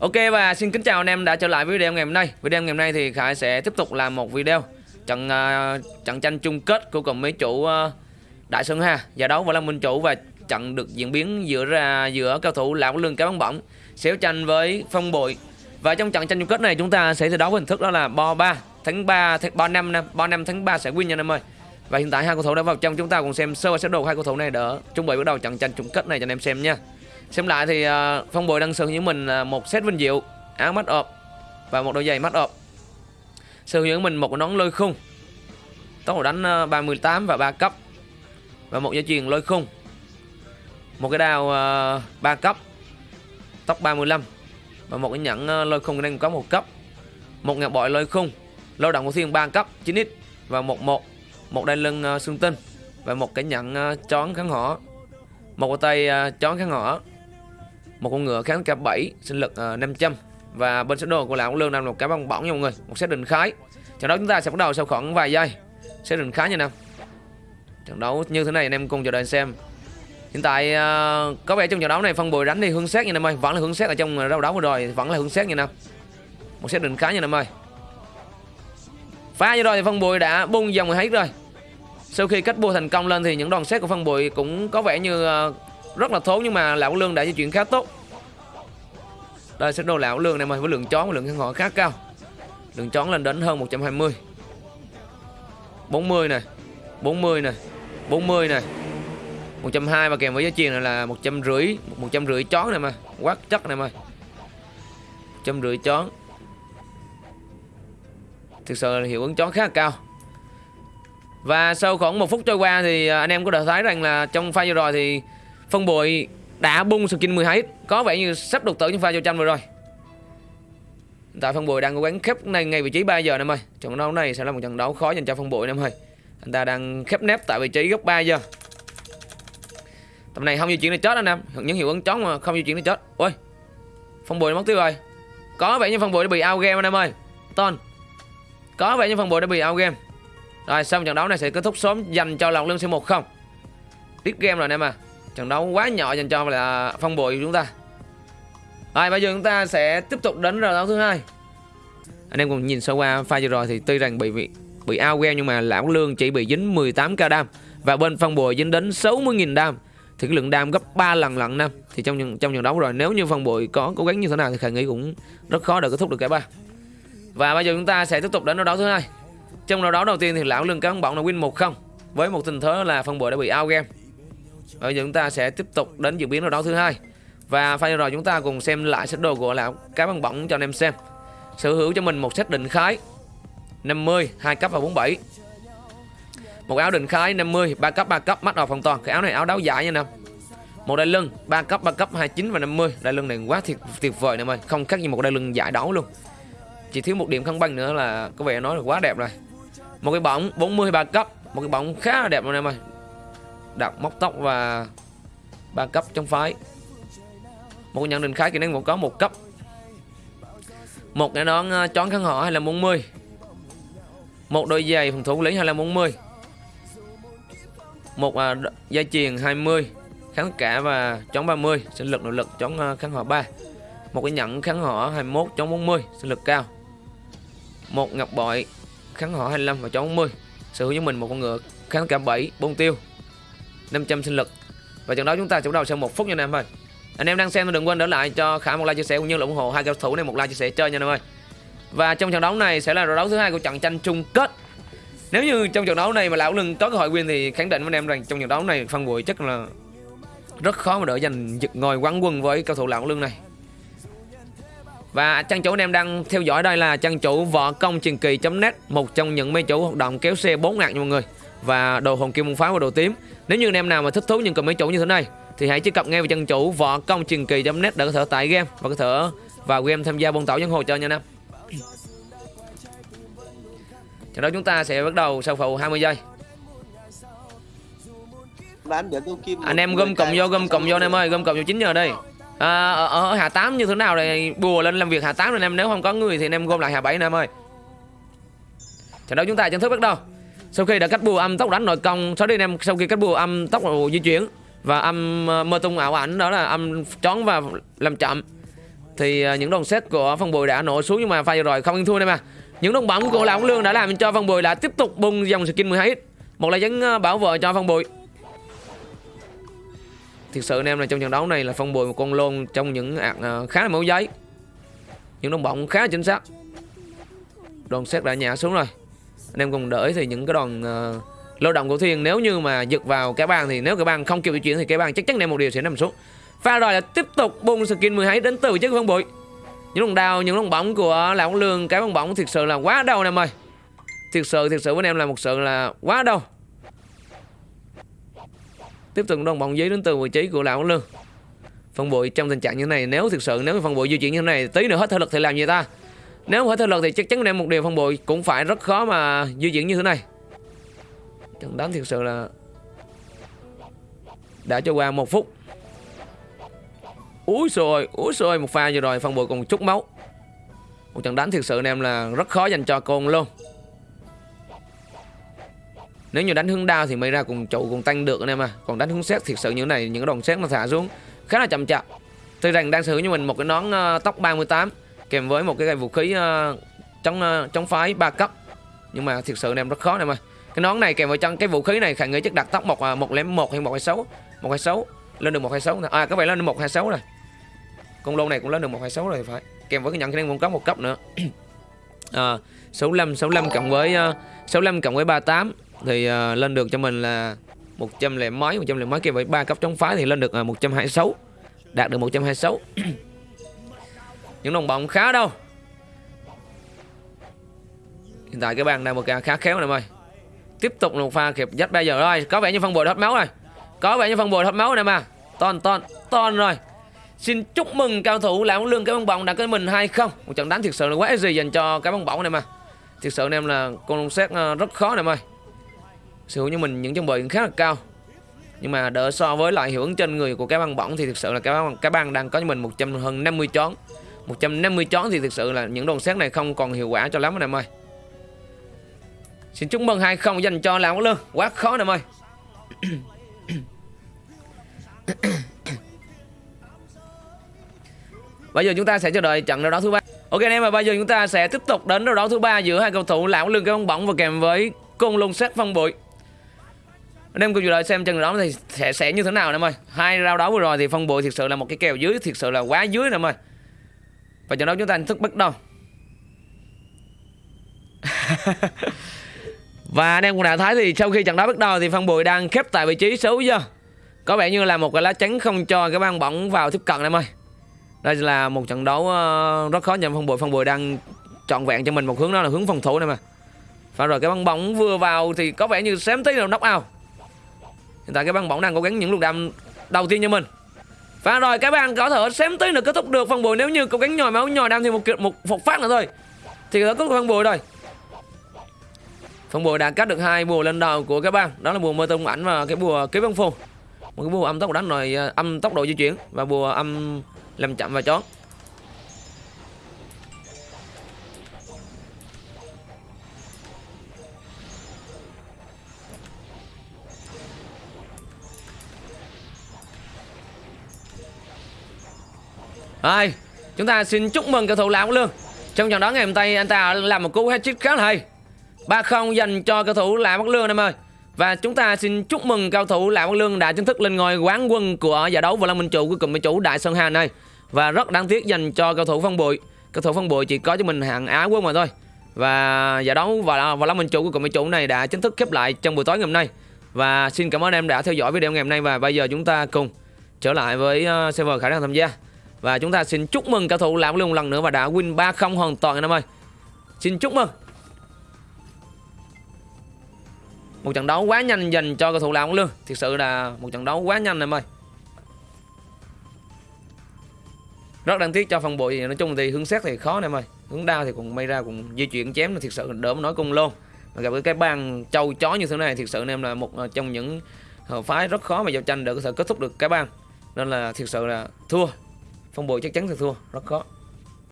Ok và xin kính chào anh em đã trở lại với video ngày hôm nay. Video ngày hôm nay thì Khải sẽ tiếp tục làm một video trận uh, trận tranh chung kết của cùng mấy chủ uh, Đại Sơn ha. giải đấu và Lâm Minh chủ và trận được diễn biến giữa ra giữa cao thủ Lão Lương Cá Bóng Bỏng xéo tranh với Phong Bội. Và trong trận tranh chung kết này chúng ta sẽ thi đấu hình thức đó là bo 3 tháng 3 tháng 3 năm năm 3 năm tháng 3 sẽ win nha anh em ơi. Và hiện tại hai cầu thủ đã vào trong chúng ta cùng xem sơ và sơ đồ hai cầu thủ này đỡ chuẩn bị bắt đầu trận tranh chung kết này cho anh em xem nha. Xem lại thì à, uh, Phong bồi đang sở hữu mình uh, một set vinh diệu áo mắt ọp và một đôi giày mắt ọp. Sở hữu mình một nón lôi khung. Tốc độ đánh à, uh, 38 và 3 cấp. Và một dây chuyền lôi khung. Một cái đao à, uh, 3 cấp. Tốc 35 và một cái nhẫn uh, lôi khung đang có một cấp. Một ngọc bội lôi khung. Lôi động của thiên 3 cấp 9x và một một một đai lưng uh, xương tinh và một cái nhẫn uh, chón kháng hỏa một cái tay uh, chón kháng hỏa một con ngựa kháng k 7 sinh lực ờ, uh, 500 và bên số đồ của lão lương đang một cái băng bỏng nha mọi người. Một xét định khái. Trận đấu chúng ta sẽ bắt đầu sau khoảng vài giây. Xét định khái nha nam trận đấu như thế này anh em cùng chờ đợi xem. Hiện tại uh, có vẻ trong trận đấu này phân bồi đánh thì hướng xét nha nam ơi. Vẫn là hướng xét ở trong đấu đấu vừa rồi vẫn là hướng xét nha nam. Một xét định khái nha nam ơi. Pha như rồi thì phân bồi đã bung dòng hết rồi. Sau khi cách bua thành công lên thì những đòn xét của phân bụi cũng có vẻ như ờ, rất là thốn, nhưng mà lão lương đã di chuyển khá tốt. Đây sẽ đồ lão lương này mà với lượng chón và lượng khăn họ khá cao. Lượng chón lên đến hơn 120 40 này 40 này 40 này. 120 và kèm với giá chiền này là 150 150 chón này mà. Quá chất này mà. 150 chón thực sự là hiệu ứng chón khá là cao. Và sau khoảng một phút trôi qua thì à, anh em có thể thấy rằng là trong pha vừa rồi thì phân bội đã bung skin 12 có vẻ như sắp đột tử trong pha giao tranh vừa rồi. Tại phân bội đang cố gắng khép này ngay vị trí 3 giờ em ơi trận đấu này sẽ là một trận đấu khó dành cho phân bội em ơi anh ta đang khép nép tại vị trí góc 3 giờ. Tầm này không di chuyển để chết anh em. Những hiệu ứng chóng mà không di chuyển để chết. Ôi phân bội mất tiêu rồi. Có vẻ như phân bội đã bị out game anh em ơi. Ton, có vẻ như phân bội đã bị out game. Rồi xong trận đấu này sẽ kết thúc sớm dành cho lòng lương c1 không. Tiếp game rồi anh em à trận đấu quá nhỏ dành cho là phong bội của chúng ta. Rồi, bây giờ chúng ta sẽ tiếp tục đến trận đấu thứ hai. Anh em cùng nhìn sơ qua pha vừa rồi thì tuy rằng bị bị bị ao game nhưng mà lão lương chỉ bị dính 18 k đam và bên phong bội dính đến 60.000 đam. Thì cái lượng đam gấp 3 lần lận năm. Thì trong trong trận đấu rồi, nếu như phong bội có cố gắng như thế nào thì khả nghĩ cũng rất khó để kết thúc được cả ba. Và bây giờ chúng ta sẽ tiếp tục đến đấu thứ hai. Trong đấu đầu tiên thì lão lương cán bóng là win 1-0 với một tình thế là phong bội đã bị out game Bây giờ chúng ta sẽ tiếp tục đến diễn biến đấu đấu thứ hai và pha rồi chúng ta cùng xem lại sách đồ của lão cá băng bỏng cho anh em xem. Sở hữu cho mình một set định khái 50, 2 cấp và 47. Một áo định khái 50, 3 cấp 3 cấp mắt vào phòng toàn. Cái áo này áo đáo giải nha nè. Một đai lưng 3 cấp 3 cấp 29 và 50. Đai lưng này quá thiệt, tuyệt vời nè ơi, không khác gì một đai lưng giải đấu luôn. Chỉ thiếu một điểm khăn băng nữa là có vẻ nói là quá đẹp rồi. Một cái bóng 43 cấp, một cái bóng khá là đẹp luôn em ơi đặt móc tóc và ba cấp trong phái. Một nhận định khái kỹ năng vẫn có một cấp. Một cái đón ờ, chón khăn họ hay là 40 một đôi giày phòng thủ lý hay là 40 một ờ, à, dây chuyền 20 kháng cả và chống 30 sinh lực nội lực chống ờ, kháng họ 3 một cái nhẫn kháng họ 21 chống 40 sinh lực cao. Một ngọc bội kháng họ 25 và chống 40 sở hữu cho mình một con ngựa kháng cả 7 bông tiêu. 500 sinh lực. Và trận đấu chúng ta sẽ bắt đầu sau một phút nha anh em ơi. Anh em đang xem thì đừng quên đỡ lại cho khả một like chia sẻ cũng như là ủng hộ hai cầu thủ này một like chia sẻ chơi nha anh em ơi. Và trong trận đấu này sẽ là trận đấu thứ hai của trận tranh chung kết. Nếu như trong trận đấu này mà lão lưng có cơ hội win thì khẳng định với anh em rằng trong trận đấu này phân bụi chắc là rất khó mà đỡ giành giật ngồi quán quân với cầu thủ lão lưng này. Và trang chủ anh em đang theo dõi đây là trang chủ võ công truyền kỳ.net một trong những mấy chủ hoạt động kéo xe 4 ngạc nha mọi người và đồ hồn kim môn pháo và đồ tím. Nếu như anh em nào mà thích thú những cầm mấy chủ như thế này thì hãy truy cập ngay vào chân chủ võ công truyền kỳ.net để có thể tải game và có thể vào game tham gia bôn tẩu nhân hồ chơi nha anh em. Trận đấu chúng ta sẽ bắt đầu sau phụ 20 giây. Anh em gom cộng vô gom cộng vô anh em ơi gom cộng vô 9 giờ đây. À, ở, ở hạ 8 như thế nào này bùa lên làm việc hạ 8 anh em nếu không có người thì anh em gom lại hạ 7 anh em ơi. Trận đấu chúng ta chính thức bắt đầu sau khi đã cắt bùa âm tốc đánh nội công sau đây anh em sau khi cắt bùa âm tốc di chuyển và âm ờ, mơ tung ảo ảnh, đó là âm trón và làm chậm, thì ờ, những đồng xét của phong bùi đã nổ xuống nhưng mà pha vừa rồi không ăn thua em mà. Những đồng bóng của lão lương đã làm cho phong bùi đã tiếp tục bung dòng skin 12 một lời dấn ờ, bảo vệ cho phong bùi. Thực sự anh em là trong trận đấu này là phong bùi một con lôn trong những khá là mẫu giấy. Những đồng bóng khá là chính xác. Đồng xét đã nhả xuống rồi anh em cùng đợi thì những cái đoàn uh, lao động của thiên nếu như mà giật vào cái bàn thì nếu cái bàn không kịp di chuyển thì cái bàn chắc chắn em một điều sẽ nằm xuống. Pha rồi là tiếp tục bung skin 12 đến từ chiếc phân bụi. Những đồng đào những đồng bóng của lão lương cái bóng bóng thực sự là quá đau em ơi. Thực sự thực sự với em là một sự là quá đau. Tiếp tục đồng bóng giấy đến từ vị trí của lão lương. Phân bụi trong tình trạng như thế này nếu thực sự nếu phân bụi di chuyển như thế này tí nữa hết thể lực thì làm gì ta? Nếu phải thể luật thì chắc chắn em một điều phong bụi cũng phải rất khó mà di chuyển như thế này. Trận đánh thực sự là đã cho qua một phút. Úi rồi úi rồi một pha vừa rồi phong bụi còn chút máu. Một trận đánh thực sự anh em là rất khó dành cho con luôn nếu như đánh hướng đao thì mới ra cùng trụ cùng tăng được anh em à. Còn đánh hướng xét thực sự như thế này những cái đòn xét nó thả xuống khá là chậm chạp. Tuy rằng đang sử dụng cho mình một cái nón uh, tóc 38 kèm với một cái gậy vũ khí uh, chống uh, chống phái ba cấp. Nhưng mà thực sự em rất khó em ơi. Cái nón này kèm với trong cái vũ khí này khả nghĩ chắc đặt tóc một ờ, một lẻ một hay một hai sáu một hai sáu lên được một hai sáu à các bạn lên được một hai sáu rồi. Con lô này cũng lên được một hai sáu rồi phải. Kèm với cái nhận khả năng cung cấp một cấp nữa. À, 65 65 cộng với uh, 65 cộng với 38 thì uh, lên được cho mình là 100 lẻ mấy 100 lẻ mấy kèm với ba cấp chống phá thì lên được uh, 126 đạt được 126 những đồng bóng khá đâu. Hiện tại cái bàn đang một ca khá khéo này ơi tiếp tục một pha kịp dắt bây giờ rồi. Có vẻ như phân bồi hết máu rồi. Có vẻ như phân bồi hết máu này mà. Ton ton ton rồi. Xin chúc mừng cao thủ lão lương cái bóng bóng đã cái mình hay không? Một trận đánh thực sự là quá gì dành cho cái bóng bóng này mà. Thực sự anh em là con lông xét ờ, rất khó này ơi sự như mình những trang bị khá là cao. Nhưng mà đỡ so với lại hiệu ứng trên người của cái băng bóng thì thực sự là cái băng, cái băng đang có cho mình 100 hơn 50 chón. 150 chón thì thực sự là những đòn xét này không còn hiệu quả cho lắm anh em ơi. Xin chúc mừng 20 dành cho Lão Lương. Quá khó nè ơi. Bây giờ chúng ta sẽ chờ đợi trận đấu đó thứ ba. Ok, anh em và bây giờ chúng ta sẽ tiếp tục đến đấu đấu thứ ba giữa hai cầu thủ Lão Lương cái bóng Bỏng và kèm với Côn Lung Sát Phong Bụi. Anh em cùng chờ đợi xem trận đấu thì sẽ sẽ như thế nào em ơi. Hai rau đấu vừa rồi thì phong bụi thực sự là một cái kèo dưới, thực sự là quá dưới em ơi và trận đấu chúng ta thức bắt đầu Và anh em cũng đã thấy thì sau khi trận đấu bắt đầu thì Phan Bùi đang khép tại vị trí số giờ. Có vẻ như là một cái lá chắn không cho cái băng bóng vào tiếp cận em ơi. Đây là một trận đấu ờ, rất khó nhầm Phan Bùi. Phan Bùi đang trọn vẹn cho mình một hướng đó là hướng phòng thủ này mà. Và rồi, cái băng bóng vừa vào thì có vẻ như xém tí là knock out. Hiện tại cái băng bóng đang cố gắng những luồng đam đầu tiên cho mình. Và rồi các bạn có thể xém tới được kết thúc được phần Bùi nếu như cố gắng nhồi máu nhồi đam thêm một một, một phát nữa thôi. Thì có kết thúc phần Bùi rồi. Phần buổi đã cắt được hai bùa lên đầu của các bạn Đó là bùa mơ tung ảnh và cái bùa kế văn phù Một cái bùa âm tốc đánh rồi ờ, âm tốc độ di chuyển Và bùa âm làm chậm và chón Rồi, chúng ta xin chúc mừng cầu thủ Lão Lương Trong trận đó ngày hôm nay anh ta làm một cú hat-trick khá là hay 3-0 dành cho cầu thủ Lạ Quốc Lương em ơi và chúng ta xin chúc mừng cầu thủ Lạ Quốc Lương đã chính thức lên ngôi quán quân của giải đấu vô lăng Minh chủ của cụm chủ Đại Sơn Hà này. Và rất đáng tiếc dành cho cầu thủ Phong Bụi. cầu thủ Phong Bụi chỉ có cho mình hạng Á quân mà thôi. Và giải đấu Võ Lâm Minh chủ của cụm chủ này đã chính thức khép lại trong buổi tối ngày hôm nay. Và xin cảm ơn em đã theo dõi video ngày hôm nay và bây giờ chúng ta cùng trở lại với ờ, server khả năng tham gia. Và chúng ta xin chúc mừng cao thủ Lão Bắc một lần nữa và đã win 3-0 hoàn toàn anh em ơi. Xin chúc mừng. một trận đấu quá nhanh dành cho cầu thủ Lão Lương thực sự là một trận đấu quá nhanh em ơi rất đáng tiếc cho phần bội nói chung thì hướng xét thì khó em ơi hướng đao thì cũng may ra cũng di chuyển chém là thực sự đỡ mà nói cung luôn mà gặp cái bàn châu chó như thế này, thực sự em là một à, trong những à, phái rất khó mà giao tranh để có thể kết thúc được cái bàn. nên là thực sự là thua phong bội chắc chắn sẽ thua rất khó.